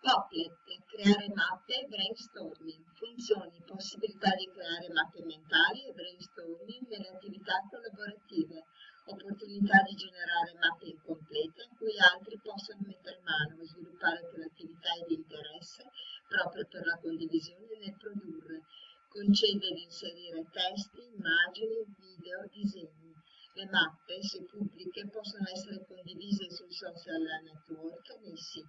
Poplet, creare mappe, brainstorming, funzioni, possibilità di creare mappe mentali e brainstorming nelle attività collaborative, opportunità di generare mappe incomplete a cui altri possono mettere mano e sviluppare quell'attività di interesse proprio per la condivisione nel produrre, concede di inserire testi, immagini, video, disegni. Le mappe, se pubbliche, possono essere condivise sui social network, nei siti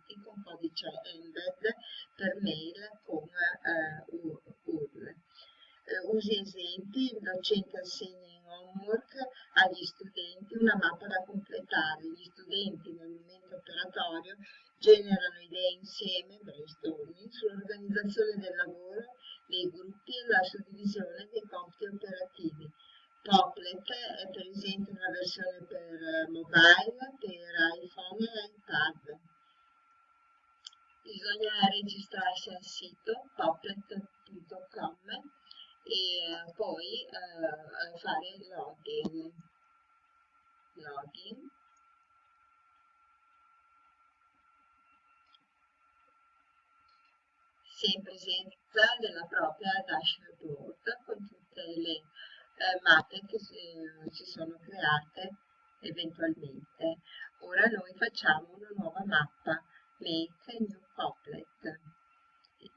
per mail con eh, URL. Eh, usi esempi, il docente assegna in homework agli studenti una mappa da completare. Gli studenti nel momento operatorio generano idee insieme, brainstorming, sull'organizzazione del lavoro, dei gruppi e la suddivisione dei compiti operativi. Poplet è presente una versione per mobile, per iPhone e iPad. Bisogna registrarsi al sito poplet.com e poi eh, fare login. Login. Si è in presenza della propria dashboard con tutte le eh, mappe che eh, si sono create eventualmente. Ora noi facciamo una nuova mappa, Make New Poplet.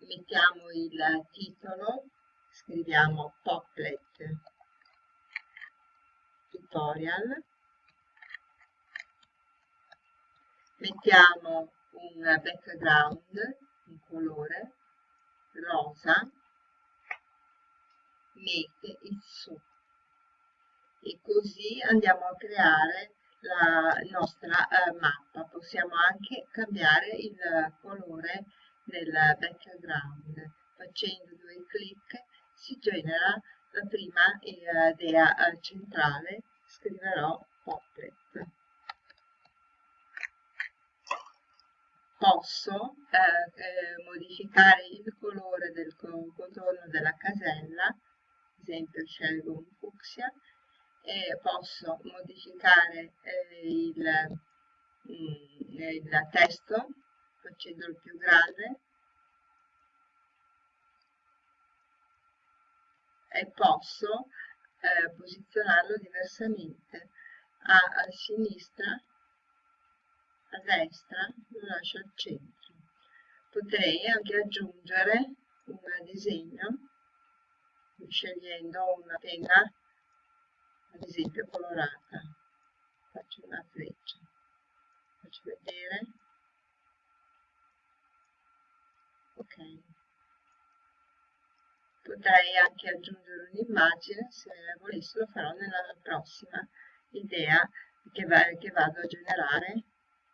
Mettiamo il titolo, scriviamo Poplet. Tutorial, mettiamo un background, un colore rosa, make it so e così andiamo a creare la nostra eh, mappa. Possiamo anche cambiare il colore del background. Facendo due clic si genera la prima idea eh, centrale. Scriverò Poplet. Posso eh, eh, modificare il colore del contorno della casella, ad esempio scelgo un fucsia, e posso modificare eh, il, mm, il testo facendolo più grande e posso eh, posizionarlo diversamente. A, a sinistra a destra lo lascio al centro. Potrei anche aggiungere un disegno scegliendo una penna ad esempio colorata. Faccio una freccia. Faccio vedere. Ok. Potrei anche aggiungere un'immagine se volessi lo farò nella prossima idea che, va, che vado a generare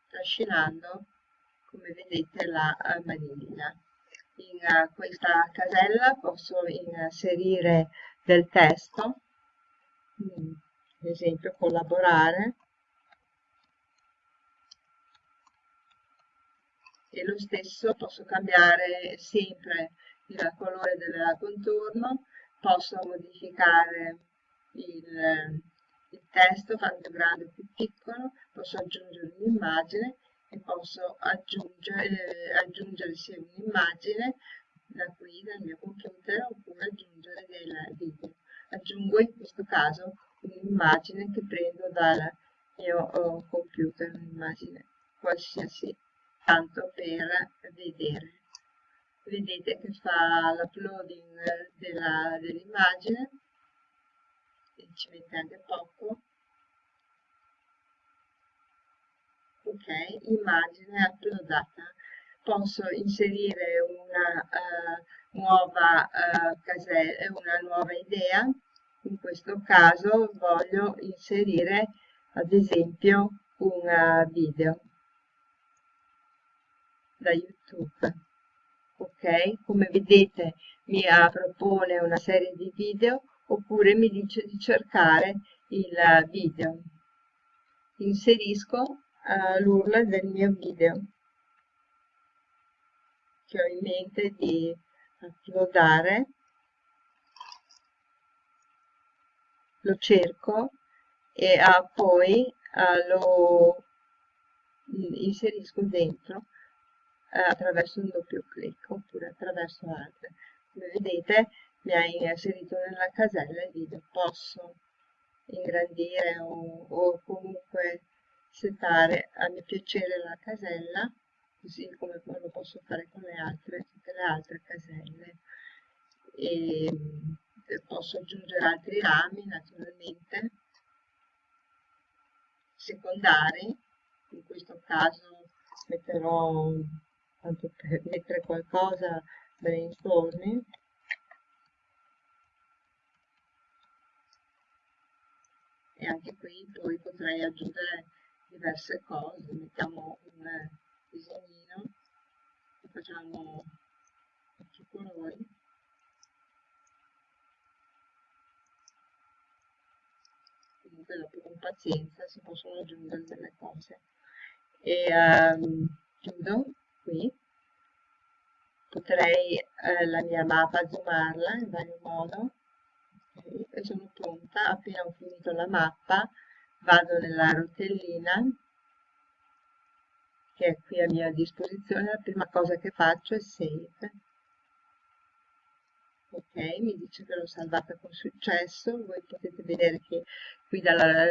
trascinando come vedete la maniglia. In uh, questa casella posso inserire del testo Mm, ad esempio collaborare. E lo stesso posso cambiare sempre il colore del contorno posso modificare il, il testo fare più grande o più piccolo posso aggiungere un'immagine e posso aggiungere, eh, aggiungere sia un'immagine da qui dal mio computer oppure aggiungere del video aggiungo in questo caso un'immagine che prendo dal mio oh, computer, un'immagine qualsiasi, tanto per vedere. Vedete che fa l'uploading dell'immagine, dell ci mette anche poco. Ok, immagine uploadata. Posso inserire una uh, nuova casella, una nuova idea. In questo caso voglio inserire ad esempio un video da YouTube. Ok, come vedete mi propone una serie di video oppure mi dice di cercare il video. Inserisco uh, l'URL del mio video che ho in mente di uploadare lo cerco e ah, poi ah, lo inserisco dentro eh, attraverso un doppio clic oppure attraverso altre. Come vedete mi ha inserito nella casella il video, posso ingrandire o, o comunque settare a mio piacere la casella così come lo posso fare con le altre, le altre caselle e posso aggiungere altri rami naturalmente secondari. In questo caso metterò tanto per mettere qualcosa brainstorming e anche qui poi potrei aggiungere diverse cose. Mettiamo un disegnino facciamo questi colori dopo con pazienza si possono aggiungere delle cose. E um, chiudo qui. Potrei eh, la mia mappa zoomarla in vario modo. E sono pronta. Appena ho finito la mappa vado nella rotellina che è qui a mia disposizione. La prima cosa che faccio è save ok mi dice che l'ho salvata con successo voi potete vedere che qui dalla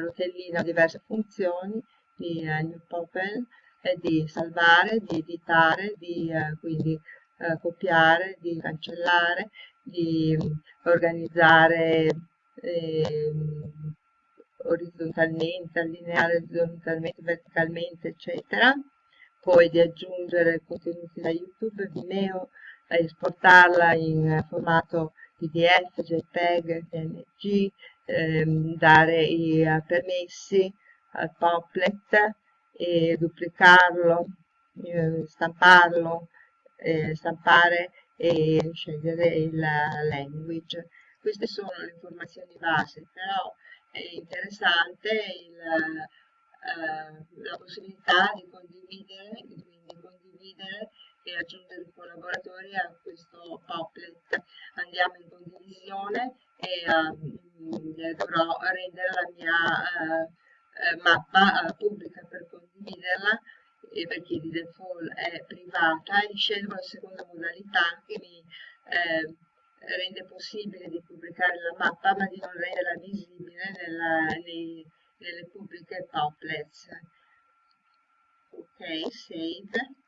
rotellina ho diverse funzioni di uh, new popel eh, di salvare, di editare, di uh, quindi uh, copiare, di cancellare, di organizzare eh, orizzontalmente, allineare orizzontalmente, verticalmente, eccetera. Poi di aggiungere contenuti da YouTube, Vimeo, esportarla in formato PDF, JPEG, PNG, ehm, dare i uh, permessi al Poplet e duplicarlo, eh, stamparlo, eh, stampare e scegliere il language. Queste sono le informazioni base, però è interessante il, eh, la possibilità di condividere, quindi condividere e aggiungere i collaboratori a questo Poplet. Andiamo in condivisione e uh, dovrò rendere la mia uh, mappa pubblica per condividerla perché di default è privata e scelgo la seconda modalità che mi eh, rende possibile di pubblicare la mappa ma di non renderla visibile nella, nei, nelle pubbliche applets. Ok, save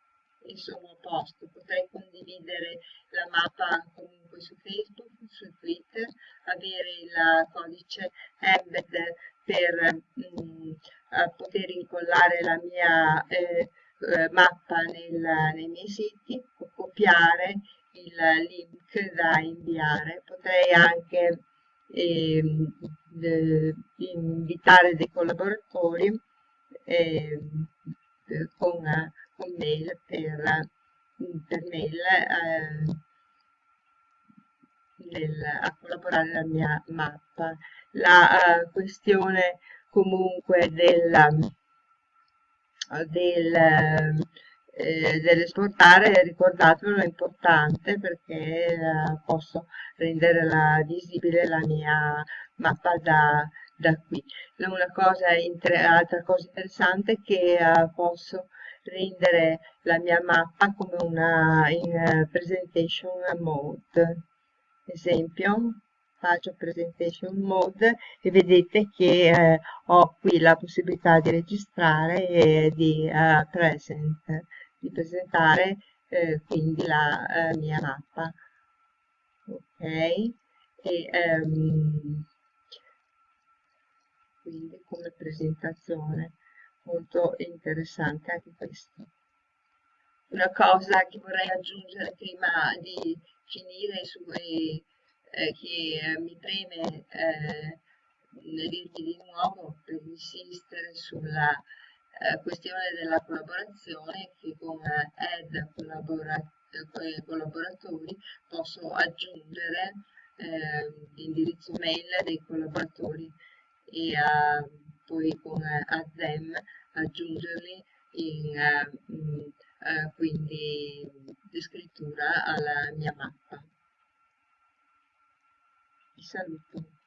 sono a posto. Potrei condividere la mappa comunque su Facebook, su Twitter, avere il codice embed per mh, mm, poter incollare la mia eh, eh, mappa nel, nei miei siti o copiare il link da inviare. Potrei anche eh, invitare dei collaboratori eh, con, mail per, per mail eh, nel, a collaborare nella mia mappa. La uh, questione comunque della, del, eh, dell'esportare, ricordatevelo, è importante perché eh, posso rendere la, visibile la mia mappa da, da qui. Una cosa, altra cosa interessante è che eh, posso rendere la mia mappa come una in uh, presentation mode. Esempio, faccio presentation mode e vedete che eh, ho qui la possibilità di registrare e di uh, present, di presentare eh, quindi la uh, mia mappa. Ok, e, um, quindi come presentazione molto interessante anche questo. Una cosa che vorrei aggiungere prima di finire su, eh, eh, che eh, mi preme eh, dirvi di nuovo per insistere sulla eh, questione della collaborazione che con add collaboratori posso aggiungere l'indirizzo mail dei collaboratori e poi con add aggiungerli in uh, uh, quindi di scrittura alla mia mappa. Vi saluto.